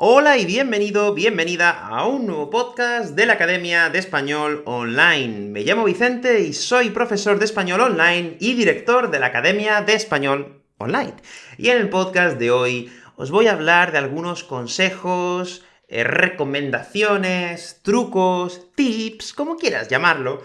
Hola y bienvenido, bienvenida a un nuevo podcast de la Academia de Español Online. Me llamo Vicente y soy profesor de Español Online y director de la Academia de Español Online. Y en el podcast de hoy os voy a hablar de algunos consejos, eh, recomendaciones, trucos, tips, como quieras llamarlo,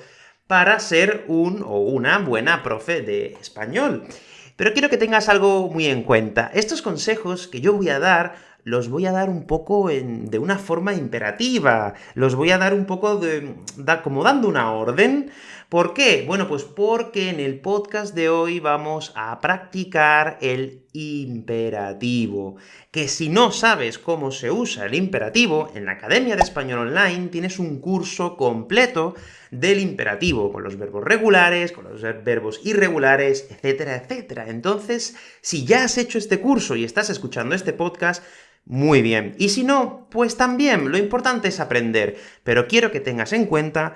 para ser un o una buena profe de español. Pero quiero que tengas algo muy en cuenta. Estos consejos que yo voy a dar los voy a dar un poco de una forma imperativa, los voy a dar un poco de, como dando una orden. ¿Por qué? Bueno, pues porque en el podcast de hoy vamos a practicar el imperativo, que si no sabes cómo se usa el imperativo, en la Academia de Español Online tienes un curso completo del imperativo, con los verbos regulares, con los verbos irregulares, etcétera, etcétera. Entonces, si ya has hecho este curso y estás escuchando este podcast, muy bien. Y si no, pues también, lo importante es aprender. Pero quiero que tengas en cuenta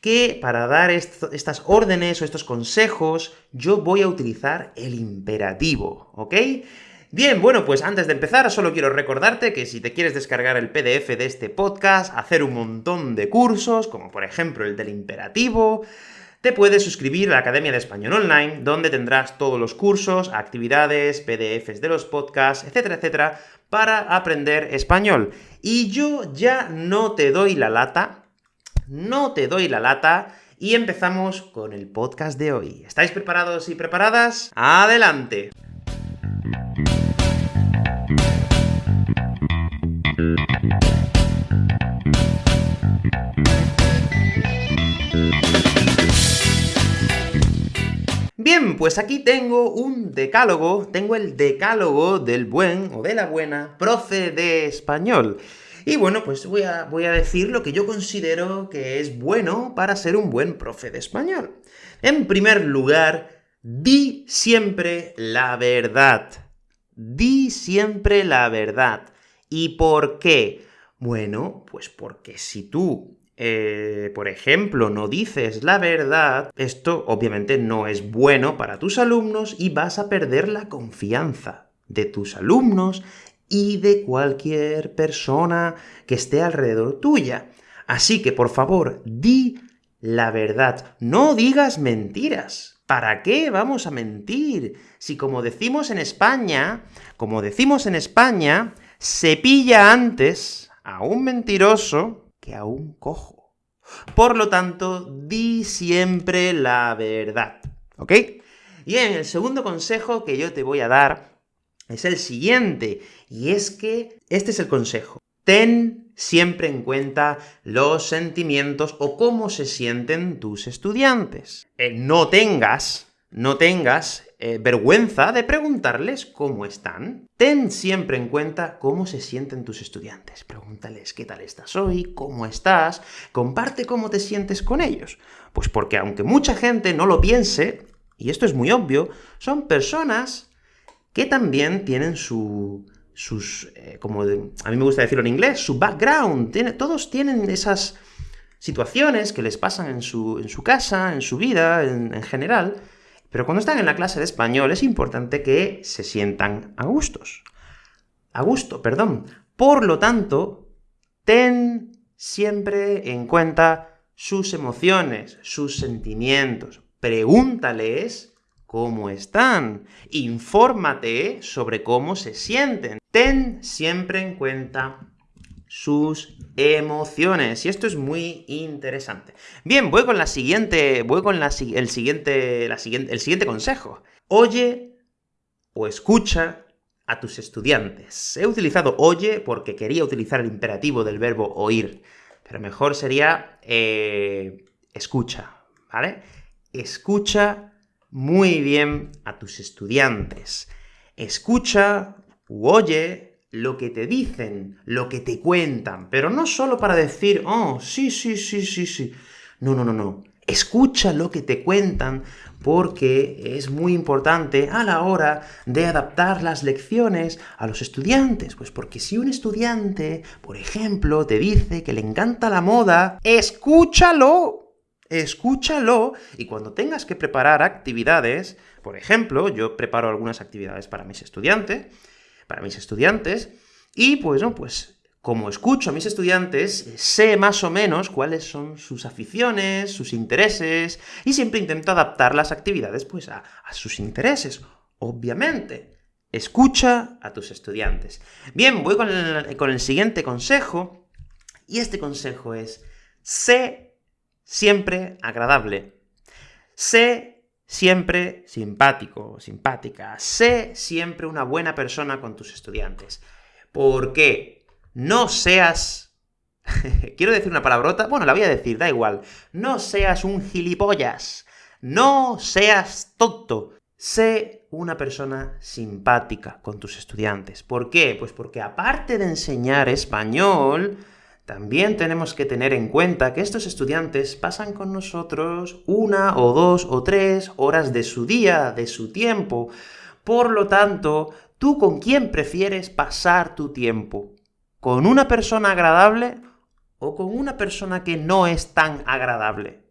que para dar estas órdenes o estos consejos, yo voy a utilizar el imperativo, ¿ok? Bien, bueno, pues antes de empezar, solo quiero recordarte que si te quieres descargar el PDF de este podcast, hacer un montón de cursos, como por ejemplo el del imperativo, te puedes suscribir a la Academia de Español Online, donde tendrás todos los cursos, actividades, PDFs de los podcasts, etcétera, etcétera, para aprender español. Y yo ya no te doy la lata, no te doy la lata, y empezamos con el podcast de hoy. ¿Estáis preparados y preparadas? ¡Adelante! Bien, pues aquí tengo un decálogo, tengo el decálogo del buen o de la buena profe de español. Y bueno, pues voy a, voy a decir lo que yo considero que es bueno para ser un buen profe de español. En primer lugar, di siempre la verdad. Di siempre la verdad. ¿Y por qué? Bueno, pues porque si tú eh, por ejemplo, no dices la verdad, esto obviamente no es bueno para tus alumnos y vas a perder la confianza de tus alumnos y de cualquier persona que esté alrededor tuya. Así que, por favor, di la verdad. No digas mentiras. ¿Para qué vamos a mentir? Si como decimos en España, como decimos en España, se pilla antes a un mentiroso a un cojo. Por lo tanto, di siempre la verdad, ¿ok? Y en el segundo consejo que yo te voy a dar es el siguiente, y es que este es el consejo. Ten siempre en cuenta los sentimientos o cómo se sienten tus estudiantes. Eh, no tengas, no tengas eh, vergüenza de preguntarles cómo están. Ten siempre en cuenta cómo se sienten tus estudiantes. Pregúntales qué tal estás hoy, cómo estás, comparte cómo te sientes con ellos. Pues porque aunque mucha gente no lo piense, y esto es muy obvio, son personas que también tienen su, sus, eh, como a mí me gusta decirlo en inglés, su background. Tiene, todos tienen esas situaciones que les pasan en su, en su casa, en su vida, en general, pero cuando están en la clase de español es importante que se sientan a gustos. A gusto, perdón. Por lo tanto, ten siempre en cuenta sus emociones, sus sentimientos. Pregúntales cómo están. Infórmate sobre cómo se sienten. Ten siempre en cuenta sus emociones. Y esto es muy interesante. Bien, voy con la siguiente, voy con la, el, siguiente, la siguiente, el siguiente consejo. Oye o escucha a tus estudiantes. He utilizado oye porque quería utilizar el imperativo del verbo oír, pero mejor sería eh, escucha, ¿vale? Escucha muy bien a tus estudiantes. Escucha u oye lo que te dicen, lo que te cuentan, pero no solo para decir, oh, sí, sí, sí, sí, sí. No, no, no, no. Escucha lo que te cuentan, porque es muy importante a la hora de adaptar las lecciones a los estudiantes. Pues porque si un estudiante, por ejemplo, te dice que le encanta la moda, escúchalo. Escúchalo, y cuando tengas que preparar actividades, por ejemplo, yo preparo algunas actividades para mis estudiantes, para mis estudiantes, Y pues, no, pues, como escucho a mis estudiantes, sé más o menos cuáles son sus aficiones, sus intereses, y siempre intento adaptar las actividades, pues, a, a sus intereses. Obviamente, escucha a tus estudiantes. Bien, voy con el, con el siguiente consejo, y este consejo es, sé siempre agradable. Sé siempre simpático, simpática. Sé siempre una buena persona con tus estudiantes. ¿Por qué? No seas... Quiero decir una palabrota, bueno, la voy a decir, da igual. No seas un gilipollas. No seas tonto. Sé una persona simpática con tus estudiantes. ¿Por qué? Pues porque aparte de enseñar español, también tenemos que tener en cuenta que estos estudiantes pasan con nosotros una o dos o tres horas de su día, de su tiempo. Por lo tanto, ¿tú con quién prefieres pasar tu tiempo? ¿Con una persona agradable o con una persona que no es tan agradable?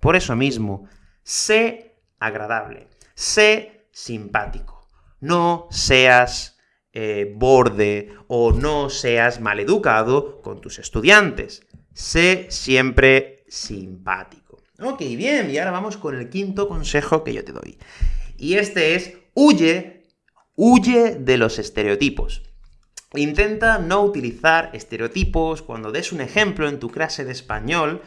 Por eso mismo, sé agradable, sé simpático. No seas eh, borde o no seas maleducado con tus estudiantes. Sé siempre simpático. Ok, bien, y ahora vamos con el quinto consejo que yo te doy. Y este es, huye, huye de los estereotipos. Intenta no utilizar estereotipos cuando des un ejemplo en tu clase de español,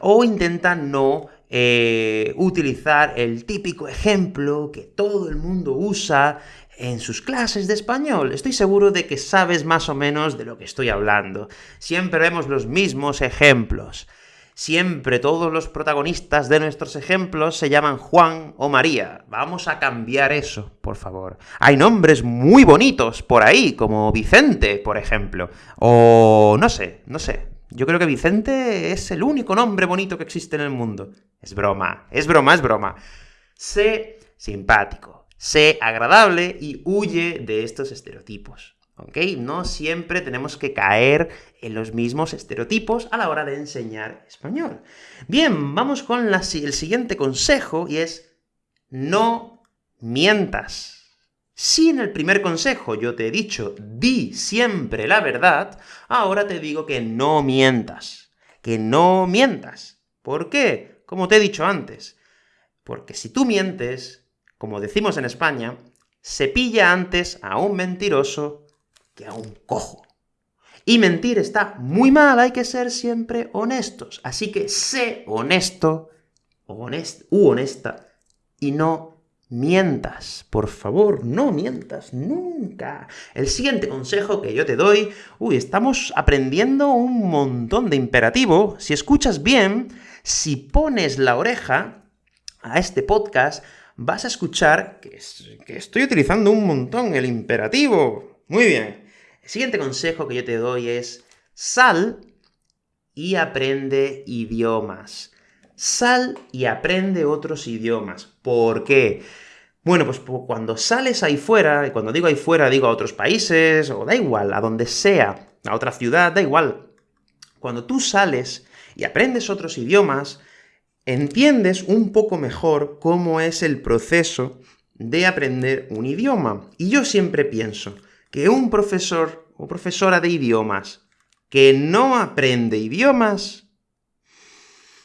o intenta no eh, utilizar el típico ejemplo que todo el mundo usa en sus clases de español. Estoy seguro de que sabes más o menos de lo que estoy hablando. Siempre vemos los mismos ejemplos. Siempre todos los protagonistas de nuestros ejemplos se llaman Juan o María. Vamos a cambiar eso, por favor. Hay nombres muy bonitos por ahí, como Vicente, por ejemplo. O no sé, no sé. Yo creo que Vicente es el único nombre bonito que existe en el mundo. Es broma, es broma, es broma. Sé simpático sé agradable y huye de estos estereotipos. ¿Ok? No siempre tenemos que caer en los mismos estereotipos a la hora de enseñar español. Bien, vamos con el siguiente consejo, y es no mientas. Si en el primer consejo yo te he dicho, di siempre la verdad, ahora te digo que no mientas. Que no mientas. ¿Por qué? Como te he dicho antes. Porque si tú mientes, como decimos en España, se pilla antes a un mentiroso que a un cojo. Y mentir está muy mal, hay que ser siempre honestos. Así que sé honesto, honest, u honesta, y no mientas. Por favor, no mientas nunca. El siguiente consejo que yo te doy... Uy, estamos aprendiendo un montón de imperativo. Si escuchas bien, si pones la oreja a este podcast, vas a escuchar que, estoy utilizando un montón el imperativo. Muy bien. El siguiente consejo que yo te doy es, sal y aprende idiomas. Sal y aprende otros idiomas. ¿Por qué? Bueno, pues cuando sales ahí fuera, y cuando digo ahí fuera digo a otros países, o da igual, a donde sea, a otra ciudad, da igual. Cuando tú sales y aprendes otros idiomas, entiendes un poco mejor cómo es el proceso de aprender un idioma. Y yo siempre pienso que un profesor o profesora de idiomas que no aprende idiomas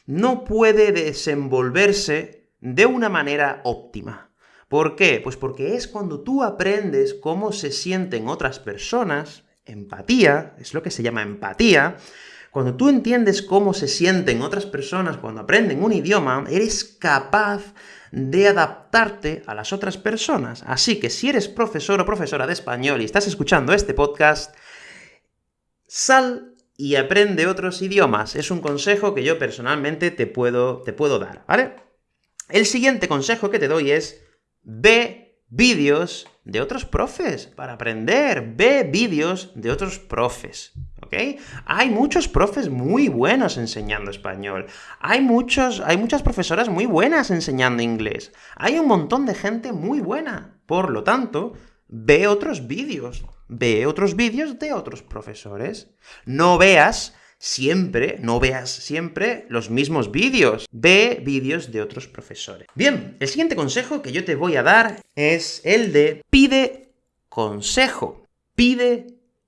no puede desenvolverse de una manera óptima. ¿Por qué? Pues porque es cuando tú aprendes cómo se sienten otras personas, empatía, es lo que se llama empatía, cuando tú entiendes cómo se sienten otras personas cuando aprenden un idioma, eres capaz de adaptarte a las otras personas. Así que si eres profesor o profesora de español y estás escuchando este podcast, sal y aprende otros idiomas. Es un consejo que yo personalmente te puedo, te puedo dar, ¿vale? El siguiente consejo que te doy es, ve vídeos de otros profes para aprender, ve vídeos de otros profes. Hay muchos profes muy buenos enseñando español. Hay, muchos, hay muchas profesoras muy buenas enseñando inglés. Hay un montón de gente muy buena. Por lo tanto, ve otros vídeos. Ve otros vídeos de otros profesores. No veas siempre, no veas siempre los mismos vídeos. Ve vídeos de otros profesores. Bien, el siguiente consejo que yo te voy a dar es el de pide consejo. Pide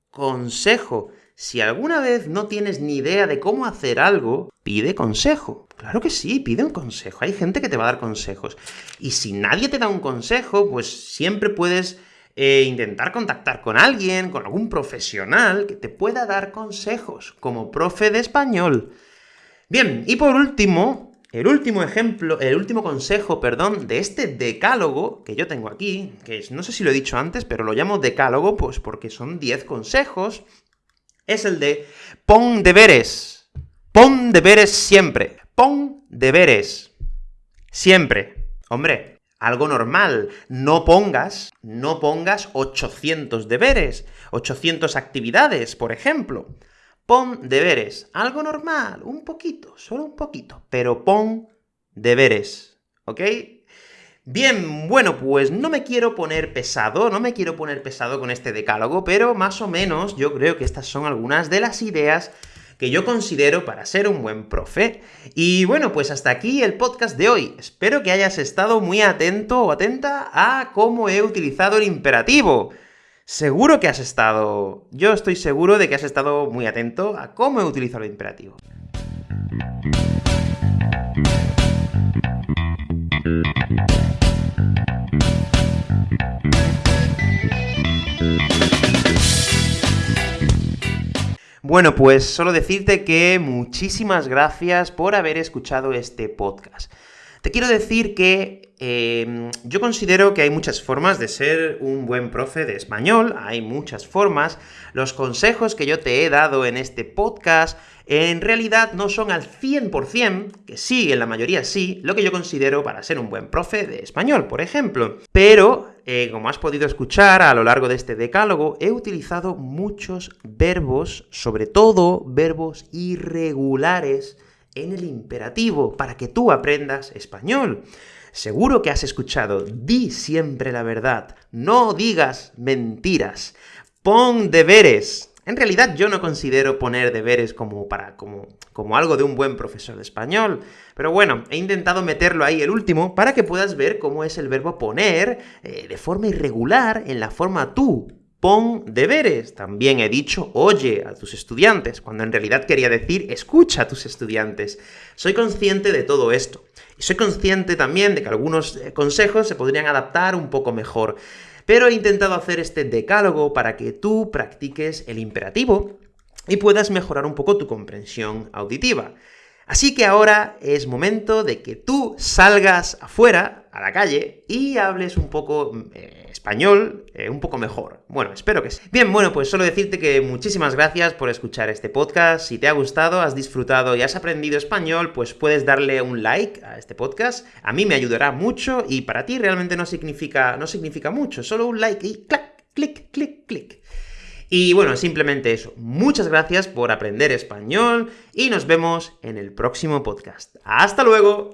consejo. Si alguna vez no tienes ni idea de cómo hacer algo, pide consejo. Claro que sí, pide un consejo. Hay gente que te va a dar consejos. Y si nadie te da un consejo, pues siempre puedes eh, intentar contactar con alguien, con algún profesional que te pueda dar consejos, como profe de español. Bien, y por último, el último ejemplo, el último consejo, perdón, de este decálogo que yo tengo aquí, que no sé si lo he dicho antes, pero lo llamo decálogo, pues porque son 10 consejos, es el de pon deberes. Pon deberes siempre. Pon deberes. Siempre. Hombre, algo normal. No pongas, no pongas 800 deberes, 800 actividades, por ejemplo. Pon deberes. Algo normal, un poquito, solo un poquito, pero pon deberes, ¿ok? Bien, bueno, pues no me quiero poner pesado, no me quiero poner pesado con este decálogo, pero más o menos yo creo que estas son algunas de las ideas que yo considero para ser un buen profe. Y bueno, pues hasta aquí el podcast de hoy. Espero que hayas estado muy atento o atenta a cómo he utilizado el imperativo. Seguro que has estado... Yo estoy seguro de que has estado muy atento a cómo he utilizado el imperativo. Bueno, pues solo decirte que muchísimas gracias por haber escuchado este podcast. Te quiero decir que em, yo considero que hay muchas formas de ser un buen profe de español, hay muchas formas. Los consejos que yo te he dado en este podcast en realidad no son al 100%, que sí, en la mayoría sí, lo que yo considero para ser un buen profe de español, por ejemplo. Pero, eh, como has podido escuchar a lo largo de este decálogo, he utilizado muchos verbos, sobre todo verbos irregulares, en el imperativo, para que tú aprendas español. Seguro que has escuchado, di siempre la verdad, no digas mentiras, pon deberes. En realidad yo no considero poner deberes como, para, como, como algo de un buen profesor de español, pero bueno, he intentado meterlo ahí el último para que puedas ver cómo es el verbo poner eh, de forma irregular en la forma tú, pon deberes. También he dicho oye a tus estudiantes, cuando en realidad quería decir escucha a tus estudiantes. Soy consciente de todo esto. Y soy consciente también de que algunos eh, consejos se podrían adaptar un poco mejor. Pero he intentado hacer este decálogo para que tú practiques el imperativo y puedas mejorar un poco tu comprensión auditiva. Así que ahora es momento de que tú salgas afuera, a la calle, y hables un poco eh, español, eh, un poco mejor. Bueno, espero que sí. Bien, bueno, pues solo decirte que muchísimas gracias por escuchar este podcast. Si te ha gustado, has disfrutado y has aprendido español, pues puedes darle un like a este podcast. A mí me ayudará mucho, y para ti realmente no significa, no significa mucho, solo un like y clac, clic, clic, clic. Y bueno, simplemente eso. Muchas gracias por aprender español y nos vemos en el próximo podcast. ¡Hasta luego!